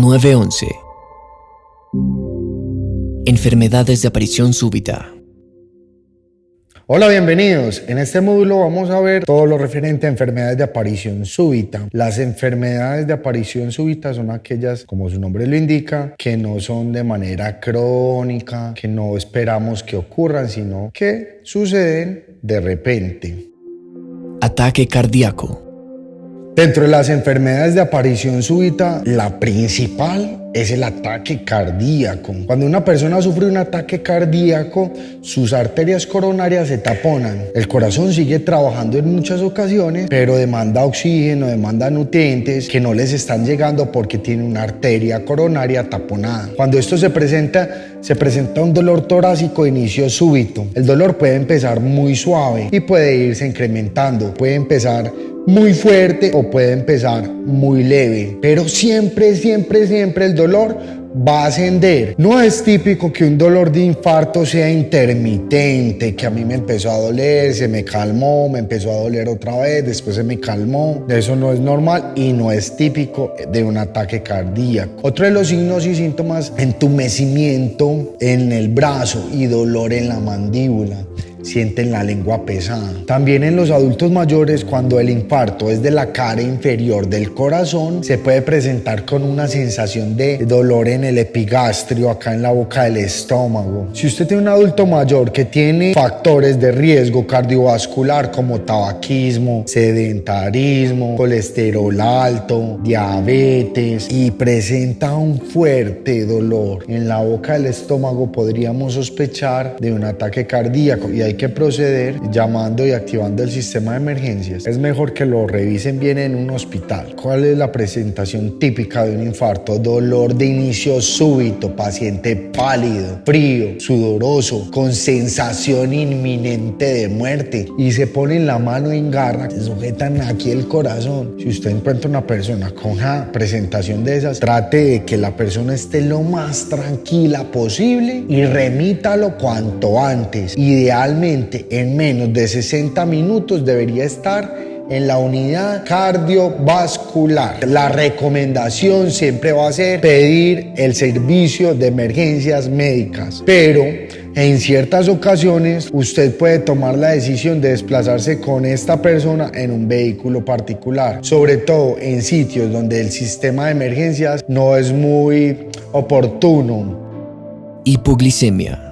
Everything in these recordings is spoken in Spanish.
911 Enfermedades de aparición súbita Hola, bienvenidos. En este módulo vamos a ver todo lo referente a enfermedades de aparición súbita. Las enfermedades de aparición súbita son aquellas, como su nombre lo indica, que no son de manera crónica, que no esperamos que ocurran, sino que suceden de repente. Ataque cardíaco Dentro de las enfermedades de aparición súbita, la principal es el ataque cardíaco. Cuando una persona sufre un ataque cardíaco, sus arterias coronarias se taponan. El corazón sigue trabajando en muchas ocasiones, pero demanda oxígeno, demanda nutrientes que no les están llegando porque tiene una arteria coronaria taponada. Cuando esto se presenta, se presenta un dolor torácico de inicio súbito. El dolor puede empezar muy suave y puede irse incrementando. Puede empezar muy fuerte o puede empezar muy leve, pero siempre, siempre, siempre el dolor va a ascender. No es típico que un dolor de infarto sea intermitente, que a mí me empezó a doler, se me calmó, me empezó a doler otra vez, después se me calmó. Eso no es normal y no es típico de un ataque cardíaco. Otro de los signos y síntomas, entumecimiento en el brazo y dolor en la mandíbula sienten la lengua pesada. También en los adultos mayores, cuando el infarto es de la cara inferior del corazón, se puede presentar con una sensación de dolor en el epigastrio, acá en la boca del estómago. Si usted tiene un adulto mayor que tiene factores de riesgo cardiovascular como tabaquismo, sedentarismo, colesterol alto, diabetes y presenta un fuerte dolor en la boca del estómago, podríamos sospechar de un ataque cardíaco y hay que proceder llamando y activando el sistema de emergencias. Es mejor que lo revisen bien en un hospital. ¿Cuál es la presentación típica de un infarto? Dolor de inicio súbito, paciente pálido, frío, sudoroso, con sensación inminente de muerte y se ponen la mano en garra, se sujetan aquí el corazón. Si usted encuentra una persona con una presentación de esas, trate de que la persona esté lo más tranquila posible y remítalo cuanto antes. Idealmente en menos de 60 minutos debería estar en la unidad cardiovascular. La recomendación siempre va a ser pedir el servicio de emergencias médicas, pero en ciertas ocasiones usted puede tomar la decisión de desplazarse con esta persona en un vehículo particular, sobre todo en sitios donde el sistema de emergencias no es muy oportuno. Hipoglicemia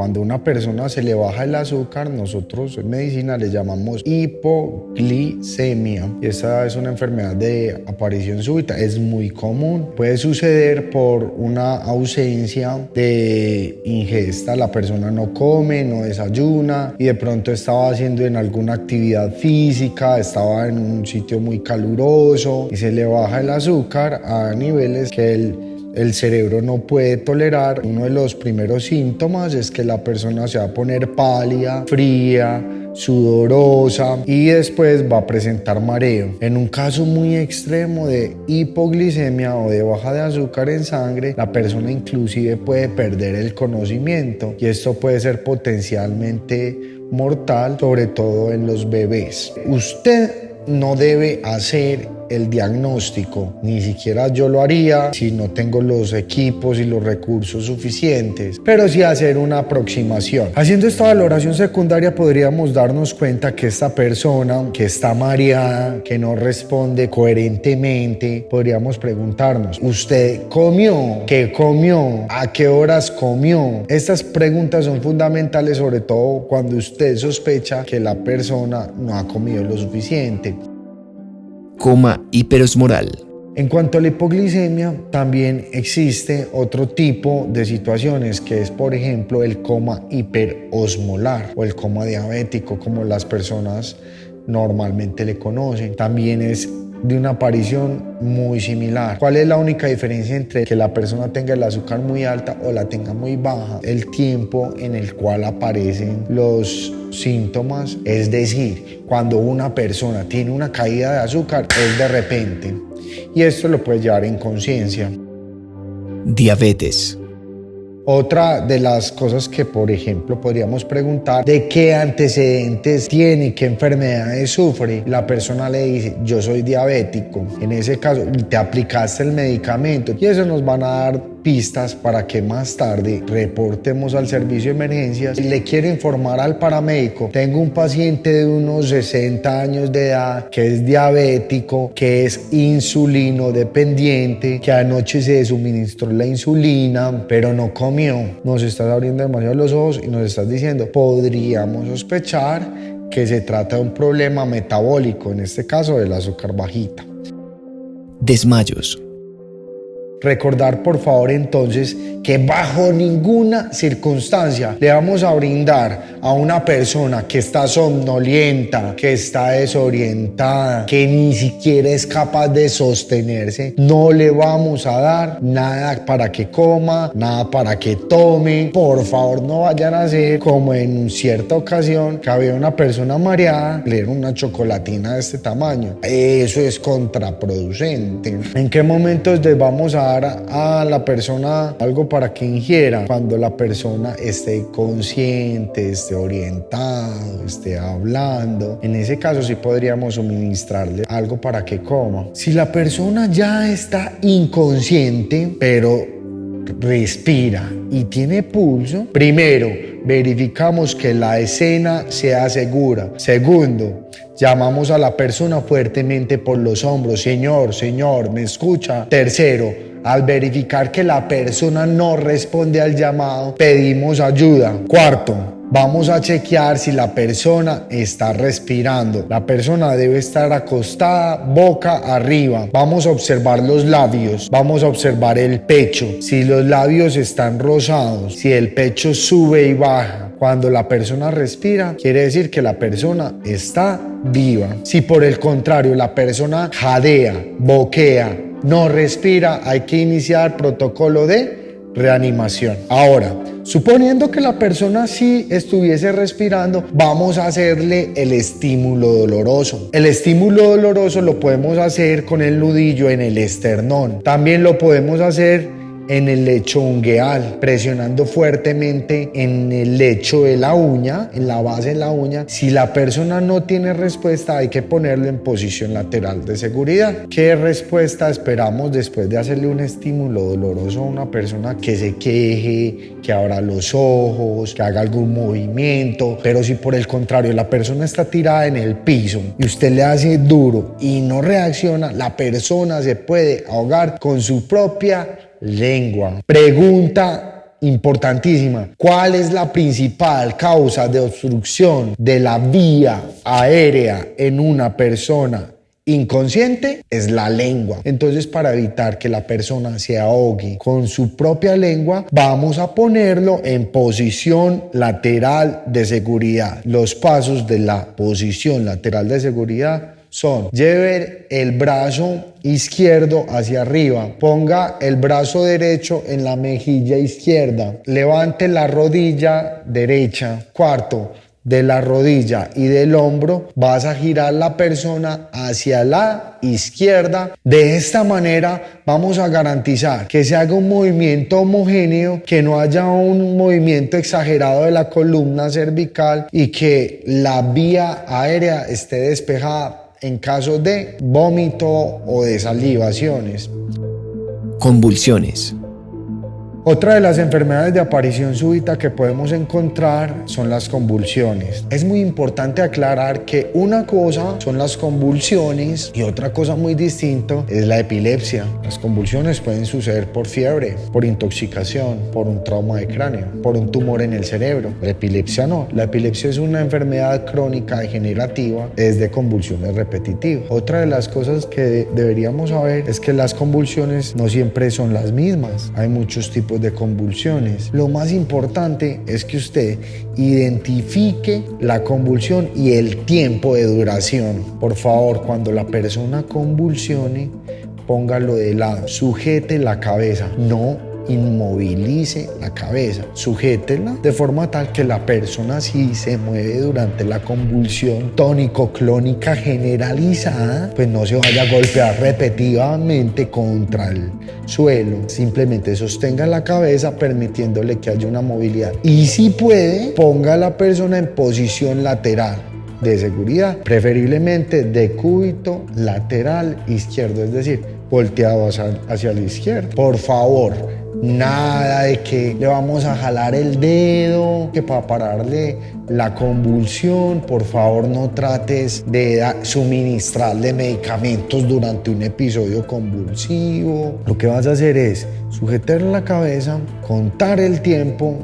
cuando a una persona se le baja el azúcar, nosotros en medicina le llamamos hipoglicemia. Esa es una enfermedad de aparición súbita, es muy común. Puede suceder por una ausencia de ingesta. La persona no come, no desayuna y de pronto estaba haciendo en alguna actividad física, estaba en un sitio muy caluroso y se le baja el azúcar a niveles que el el cerebro no puede tolerar. Uno de los primeros síntomas es que la persona se va a poner pálida, fría, sudorosa y después va a presentar mareo. En un caso muy extremo de hipoglicemia o de baja de azúcar en sangre, la persona inclusive puede perder el conocimiento y esto puede ser potencialmente mortal, sobre todo en los bebés. Usted no debe hacer el diagnóstico. Ni siquiera yo lo haría si no tengo los equipos y los recursos suficientes, pero sí hacer una aproximación. Haciendo esta valoración secundaria podríamos darnos cuenta que esta persona que está mareada, que no responde coherentemente, podríamos preguntarnos, ¿usted comió? ¿Qué comió? ¿A qué horas comió? Estas preguntas son fundamentales sobre todo cuando usted sospecha que la persona no ha comido lo suficiente coma hiperosmoral. En cuanto a la hipoglicemia, también existe otro tipo de situaciones que es, por ejemplo, el coma hiperosmolar o el coma diabético, como las personas normalmente le conocen. También es de una aparición muy similar. ¿Cuál es la única diferencia entre que la persona tenga el azúcar muy alta o la tenga muy baja? El tiempo en el cual aparecen los síntomas, es decir, cuando una persona tiene una caída de azúcar es de repente y esto lo puede llevar en conciencia. Diabetes Otra de las cosas que, por ejemplo, podríamos preguntar, ¿de qué antecedentes tiene, qué enfermedades sufre? La persona le dice, yo soy diabético. En ese caso, te aplicaste el medicamento y eso nos van a dar pistas para que más tarde reportemos al servicio de emergencias. Le quiero informar al paramédico, tengo un paciente de unos 60 años de edad que es diabético, que es insulino dependiente, que anoche se suministró la insulina, pero no comió. Nos estás abriendo demasiado los ojos y nos estás diciendo, podríamos sospechar que se trata de un problema metabólico, en este caso del azúcar bajita. Desmayos. Recordar por favor entonces que bajo ninguna circunstancia le vamos a brindar a una persona que está somnolienta, que está desorientada, que ni siquiera es capaz de sostenerse, no le vamos a dar nada para que coma, nada para que tome. Por favor no vayan a hacer como en cierta ocasión que había una persona mareada, le dieron una chocolatina de este tamaño. Eso es contraproducente. ¿En qué momentos les vamos a dar a la persona algo para que ingiera? Cuando la persona esté consciente, esté orientado, esté hablando. En ese caso sí podríamos suministrarle algo para que coma. Si la persona ya está inconsciente, pero respira y tiene pulso, primero verificamos que la escena sea segura. Segundo, llamamos a la persona fuertemente por los hombros. Señor, señor, ¿me escucha? Tercero, al verificar que la persona no responde al llamado, pedimos ayuda. Cuarto, Vamos a chequear si la persona está respirando. La persona debe estar acostada boca arriba. Vamos a observar los labios. Vamos a observar el pecho. Si los labios están rosados, si el pecho sube y baja. Cuando la persona respira, quiere decir que la persona está viva. Si por el contrario la persona jadea, boquea, no respira, hay que iniciar protocolo de reanimación. Ahora, suponiendo que la persona sí estuviese respirando, vamos a hacerle el estímulo doloroso. El estímulo doloroso lo podemos hacer con el nudillo en el esternón. También lo podemos hacer en el lecho ungueal, presionando fuertemente en el lecho de la uña, en la base de la uña. Si la persona no tiene respuesta, hay que ponerlo en posición lateral de seguridad. ¿Qué respuesta esperamos después de hacerle un estímulo doloroso a una persona que se queje, que abra los ojos, que haga algún movimiento? Pero si por el contrario la persona está tirada en el piso y usted le hace duro y no reacciona, la persona se puede ahogar con su propia lengua. Pregunta importantísima. ¿Cuál es la principal causa de obstrucción de la vía aérea en una persona inconsciente? Es la lengua. Entonces, para evitar que la persona se ahogue con su propia lengua, vamos a ponerlo en posición lateral de seguridad. Los pasos de la posición lateral de seguridad son lleve el brazo izquierdo hacia arriba, ponga el brazo derecho en la mejilla izquierda, levante la rodilla derecha. Cuarto, de la rodilla y del hombro, vas a girar la persona hacia la izquierda. De esta manera vamos a garantizar que se haga un movimiento homogéneo, que no haya un movimiento exagerado de la columna cervical y que la vía aérea esté despejada en caso de vómito o de salivaciones. Convulsiones. Otra de las enfermedades de aparición súbita que podemos encontrar son las convulsiones. Es muy importante aclarar que una cosa son las convulsiones y otra cosa muy distinta es la epilepsia. Las convulsiones pueden suceder por fiebre, por intoxicación, por un trauma de cráneo, por un tumor en el cerebro. La epilepsia no. La epilepsia es una enfermedad crónica degenerativa, es de convulsiones repetitivas. Otra de las cosas que deberíamos saber es que las convulsiones no siempre son las mismas. Hay muchos tipos de convulsiones. Lo más importante es que usted identifique la convulsión y el tiempo de duración. Por favor, cuando la persona convulsione, póngalo de lado, sujete la cabeza, no inmovilice la cabeza, sujétela de forma tal que la persona si se mueve durante la convulsión tónico-clónica generalizada, pues no se vaya a golpear repetidamente contra el suelo, simplemente sostenga la cabeza permitiéndole que haya una movilidad y si puede, ponga a la persona en posición lateral de seguridad, preferiblemente de cúbito lateral izquierdo, es decir, volteado hacia, hacia la izquierda. Por favor, Nada de que le vamos a jalar el dedo, que para pararle la convulsión, por favor no trates de suministrarle medicamentos durante un episodio convulsivo. Lo que vas a hacer es sujetar la cabeza, contar el tiempo,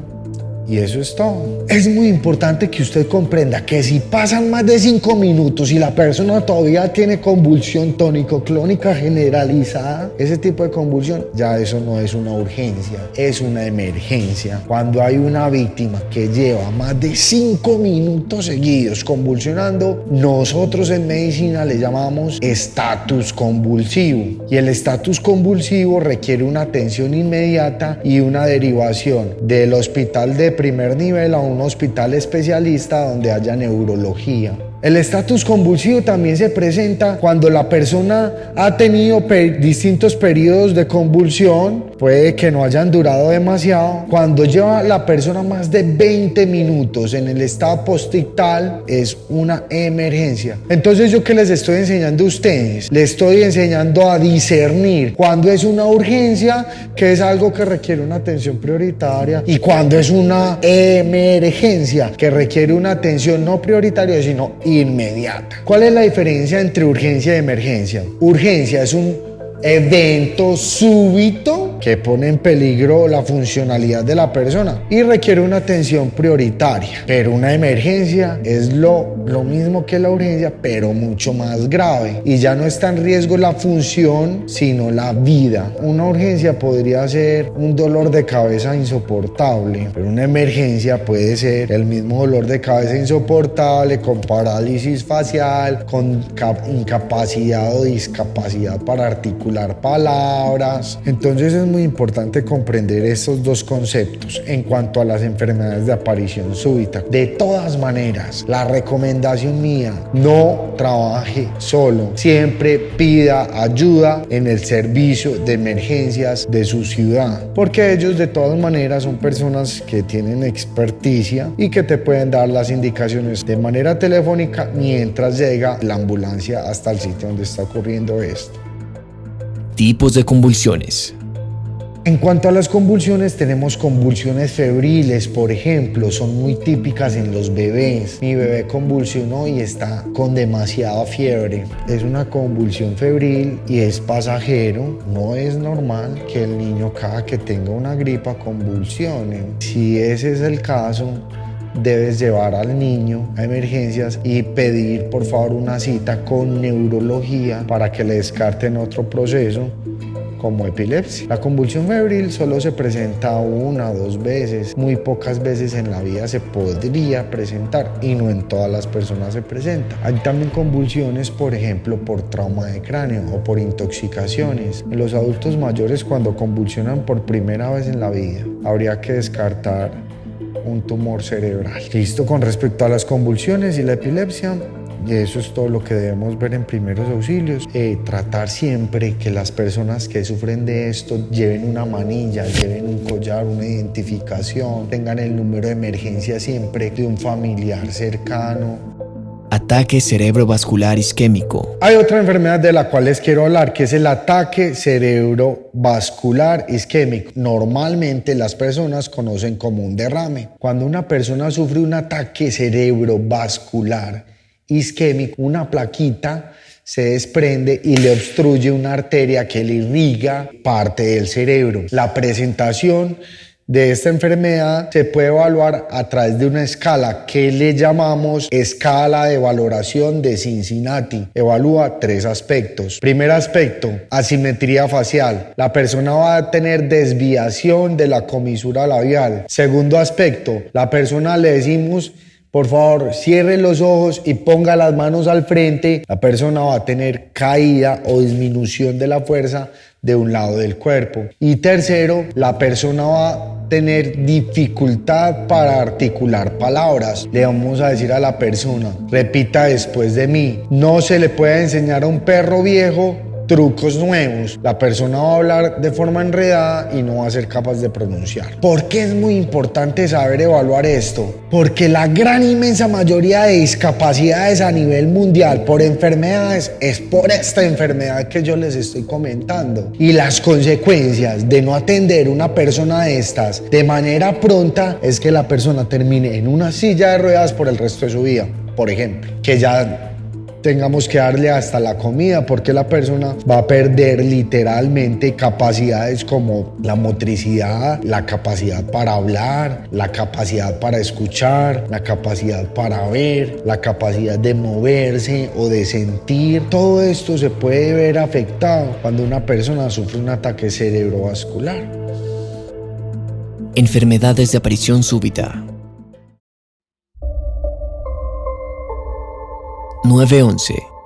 y eso es todo. Es muy importante que usted comprenda que si pasan más de cinco minutos y la persona todavía tiene convulsión tónico-clónica generalizada, ese tipo de convulsión, ya eso no es una urgencia, es una emergencia. Cuando hay una víctima que lleva más de cinco minutos seguidos convulsionando, nosotros en medicina le llamamos estatus convulsivo. Y el estatus convulsivo requiere una atención inmediata y una derivación del hospital de primer nivel a un hospital especialista donde haya neurología. El estatus convulsivo también se presenta cuando la persona ha tenido distintos periodos de convulsión, puede que no hayan durado demasiado. Cuando lleva la persona más de 20 minutos en el estado postictal, es una emergencia. Entonces, ¿yo qué les estoy enseñando a ustedes? Les estoy enseñando a discernir cuando es una urgencia, que es algo que requiere una atención prioritaria, y cuando es una emergencia, que requiere una atención no prioritaria, sino inmediata. ¿Cuál es la diferencia entre urgencia y emergencia? Urgencia es un evento súbito que pone en peligro la funcionalidad de la persona y requiere una atención prioritaria. Pero una emergencia es lo, lo mismo que la urgencia, pero mucho más grave. Y ya no está en riesgo la función, sino la vida. Una urgencia podría ser un dolor de cabeza insoportable, pero una emergencia puede ser el mismo dolor de cabeza insoportable con parálisis facial, con incapacidad o discapacidad para articular palabras. Entonces es muy importante comprender estos dos conceptos en cuanto a las enfermedades de aparición súbita. De todas maneras, la recomendación mía, no trabaje solo. Siempre pida ayuda en el servicio de emergencias de su ciudad, porque ellos de todas maneras son personas que tienen experticia y que te pueden dar las indicaciones de manera telefónica mientras llega la ambulancia hasta el sitio donde está ocurriendo esto. Tipos de convulsiones. En cuanto a las convulsiones, tenemos convulsiones febriles, por ejemplo, son muy típicas en los bebés. Mi bebé convulsionó y está con demasiada fiebre. Es una convulsión febril y es pasajero. No es normal que el niño cada que tenga una gripa convulsione. Si ese es el caso, debes llevar al niño a emergencias y pedir por favor una cita con neurología para que le descarten otro proceso como epilepsia. La convulsión febril solo se presenta una o dos veces, muy pocas veces en la vida se podría presentar y no en todas las personas se presenta. Hay también convulsiones, por ejemplo, por trauma de cráneo o por intoxicaciones. En los adultos mayores cuando convulsionan por primera vez en la vida, habría que descartar un tumor cerebral. Listo, con respecto a las convulsiones y la epilepsia, eso es todo lo que debemos ver en primeros auxilios. Eh, tratar siempre que las personas que sufren de esto lleven una manilla, lleven un collar, una identificación, tengan el número de emergencia siempre de un familiar cercano. Ataque cerebrovascular isquémico. Hay otra enfermedad de la cual les quiero hablar, que es el ataque cerebrovascular isquémico. Normalmente las personas conocen como un derrame. Cuando una persona sufre un ataque cerebrovascular isquémico, una plaquita se desprende y le obstruye una arteria que le irriga parte del cerebro. La presentación de esta enfermedad se puede evaluar a través de una escala que le llamamos escala de valoración de Cincinnati. Evalúa tres aspectos. Primer aspecto, asimetría facial. La persona va a tener desviación de la comisura labial. Segundo aspecto, la persona le decimos Por favor, cierre los ojos y ponga las manos al frente. La persona va a tener caída o disminución de la fuerza de un lado del cuerpo. Y tercero, la persona va a tener dificultad para articular palabras. Le vamos a decir a la persona, repita después de mí, no se le puede enseñar a un perro viejo trucos nuevos, la persona va a hablar de forma enredada y no va a ser capaz de pronunciar. ¿Por qué es muy importante saber evaluar esto? Porque la gran inmensa mayoría de discapacidades a nivel mundial por enfermedades es por esta enfermedad que yo les estoy comentando. Y las consecuencias de no atender una persona de estas de manera pronta es que la persona termine en una silla de ruedas por el resto de su vida, por ejemplo, que ya tengamos que darle hasta la comida porque la persona va a perder literalmente capacidades como la motricidad, la capacidad para hablar, la capacidad para escuchar, la capacidad para ver, la capacidad de moverse o de sentir. Todo esto se puede ver afectado cuando una persona sufre un ataque cerebrovascular. Enfermedades de aparición súbita. 911